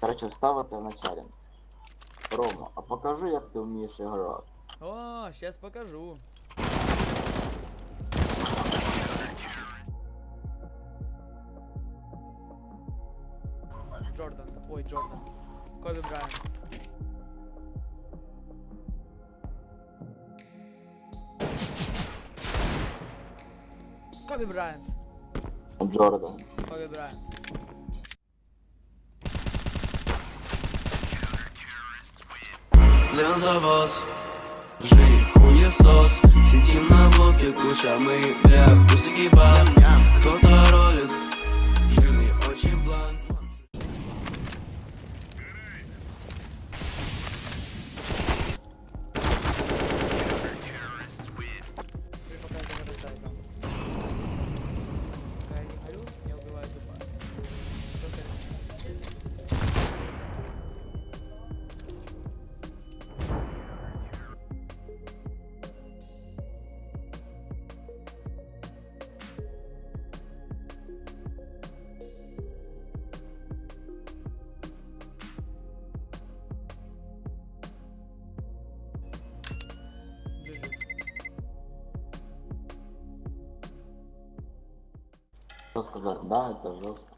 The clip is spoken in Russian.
Короче, встав це в началі. Рома, а покажи, як ти вмієш грати. О, сейчас покажу. Джордан. Ой, Джордан. Коби Брайант. Коби Брайант. Джордан. Коби Брайант. За вас Жив хуесос Сидим на блоке, кушаем бля Пустяки баб Кто-то Что сказать? Да, это жестко.